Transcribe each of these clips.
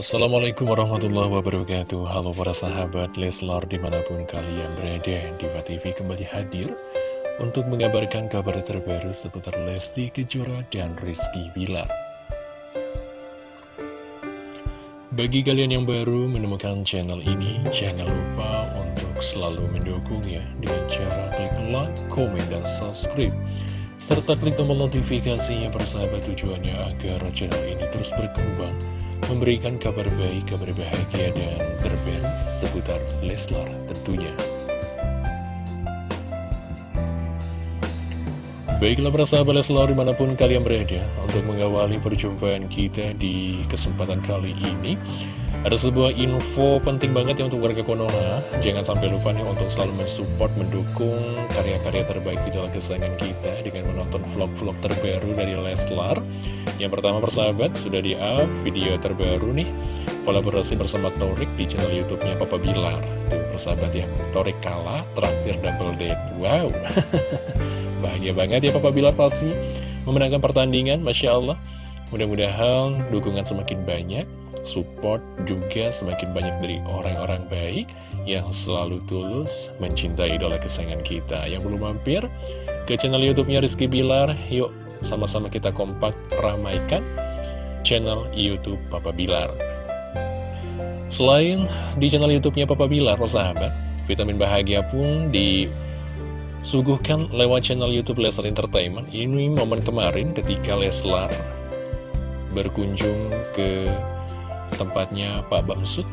Assalamualaikum warahmatullahi wabarakatuh. Halo para sahabat Leslar di mana pun kalian berada Diva TV kembali hadir Untuk mengabarkan kabar terbaru seputar Lesti Kejora dan Rizky Bilar. Bagi kalian yang baru menemukan channel ini Jangan lupa untuk selalu mendukungnya Dengan cara klik like, komen, dan subscribe serta klik tombol notifikasinya persahabat tujuannya agar channel ini terus berkembang memberikan kabar baik, kabar bahagia, dan terbaru seputar Leslar tentunya. Baiklah para sahabat Leslar di mana pun kalian berada Untuk mengawali perjumpaan kita di kesempatan kali ini Ada sebuah info penting banget ya untuk warga Konoha. Jangan sampai lupa nih untuk selalu mensupport, mendukung karya-karya terbaik di dalam kesayangan kita Dengan menonton vlog-vlog terbaru dari Leslar Yang pertama persahabat sudah di-up video terbaru nih Kolaborasi bersama Torik di channel youtube-nya Papa Bilar. Tuh persahabat ya, Torik kalah, traktir double date. Wow Bahagia banget ya Papa Bilar pasti memenangkan pertandingan, Masya Allah. Mudah-mudahan dukungan semakin banyak, support juga semakin banyak dari orang-orang baik yang selalu tulus mencintai idola kesayangan kita. Yang belum mampir ke channel YouTube-nya Rizky Bilar, yuk sama-sama kita kompak ramaikan channel YouTube Papa Bilar. Selain di channel YouTube-nya Papa Bilar, sahabat, vitamin bahagia pun di Suguhkan lewat channel Youtube Leslar Entertainment Ini momen kemarin ketika Leslar berkunjung ke tempatnya Pak Bamsud.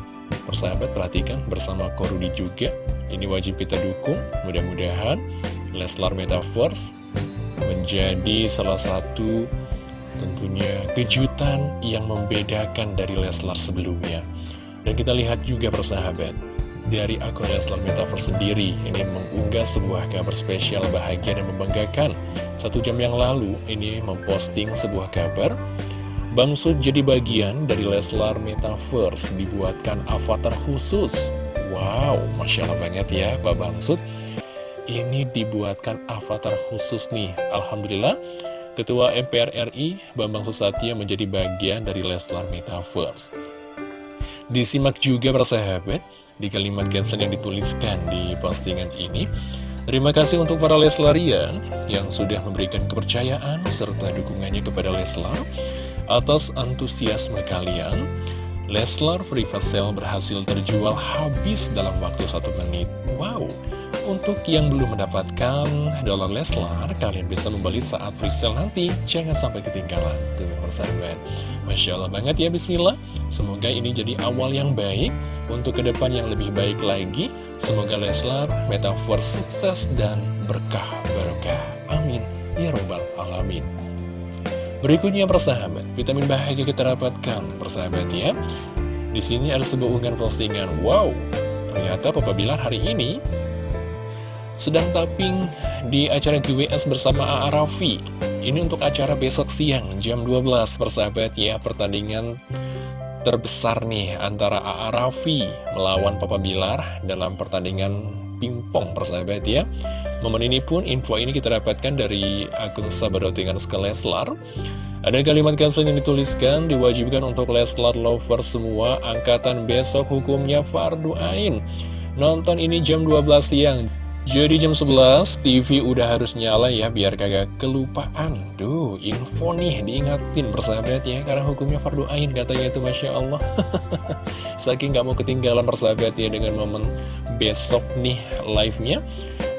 Persahabat perhatikan bersama Korudi juga. Ini wajib kita dukung. Mudah-mudahan Leslar Metaverse menjadi salah satu tentunya kejutan yang membedakan dari Leslar sebelumnya. Dan kita lihat juga persahabat dari akun Leslar Metaverse sendiri ini mengunggah sebuah kabar spesial bahagia dan membanggakan. Satu jam yang lalu ini memposting sebuah kabar. Bangsud jadi bagian dari Leslar Metaverse dibuatkan avatar khusus. Wow, Masya Allah banget ya Pak Bangsud Ini dibuatkan avatar khusus nih. Alhamdulillah Ketua MPR RI Bambang Susatyo menjadi bagian dari Leslar Metaverse. Disimak juga persahabat di kalimat caption yang dituliskan di postingan ini. Terima kasih untuk para Leslarian yang sudah memberikan kepercayaan serta dukungannya kepada Leslar atas antusiasme kalian. Leslar Private Sale berhasil terjual habis dalam waktu satu menit. Wow! Untuk yang belum mendapatkan dolar Leslar, kalian bisa membeli saat presale nanti. Jangan sampai ketinggalan. Tuh, persahabat. Masya Allah banget ya, Bismillah. Semoga ini jadi awal yang baik untuk ke depan yang lebih baik lagi. Semoga Leslar, Metaverse sukses dan berkah berkah. Amin. Ya Robbal Alamin. Berikutnya persahabat, vitamin bahagia kita dapatkan, persahabat ya. Di sini ada sebuah unggahan postingan. Wow, ternyata Papa Bilar hari ini sedang tapping di acara GWS bersama A.A. Raffi. Ini untuk acara besok siang jam 12 persahabat ya pertandingan terbesar nih antara A.A. Raffi melawan Papa Bilar dalam pertandingan pingpong persahabat ya. Momen ini pun info ini kita dapatkan dari akun Sabadotingan Leslar. Ada kalimat caption yang dituliskan diwajibkan untuk Leslar lover semua angkatan besok hukumnya fardu ain. Nonton ini jam 12 siang. Jadi jam 11 TV udah harus nyala ya biar kagak kelupaan. Duh info nih diingatin persahabat ya Karena hukumnya fardu ain katanya itu Masya Allah. Saking gak mau ketinggalan persahabat ya dengan momen besok nih live-nya.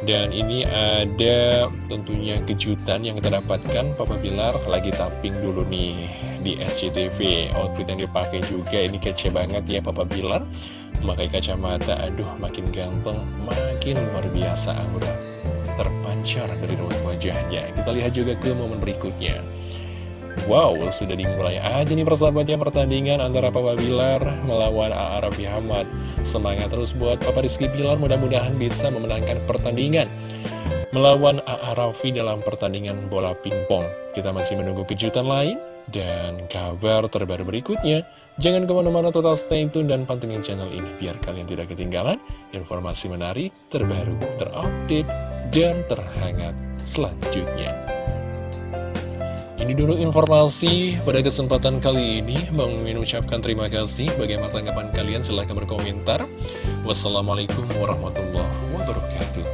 Dan ini ada tentunya kejutan yang kita dapatkan Papa Bilar lagi tapping dulu nih di SCTV Outfit yang dipakai juga ini kece banget ya Papa Bilar Memakai kacamata, aduh makin ganteng, makin luar biasa aura terpancar dari raut wajahnya. Kita lihat juga ke momen berikutnya. Wow, sudah dimulai aja nih persahabatnya pertandingan antara Papa Bilar melawan A.A. Raffi Ahmad. Semangat terus buat Papa Rizky Bilar, mudah-mudahan bisa memenangkan pertandingan melawan A.A. Raffi dalam pertandingan bola pingpong. Kita masih menunggu kejutan lain dan kabar terbaru berikutnya. Jangan ke mana-mana total stay tune dan pantengin channel ini biar kalian tidak ketinggalan informasi menarik, terbaru, terupdate, dan terhangat selanjutnya. Ini dulu informasi pada kesempatan kali ini. Bang Min ucapkan terima kasih. Bagaimana tanggapan kalian? Silahkan berkomentar. Wassalamualaikum warahmatullahi wabarakatuh.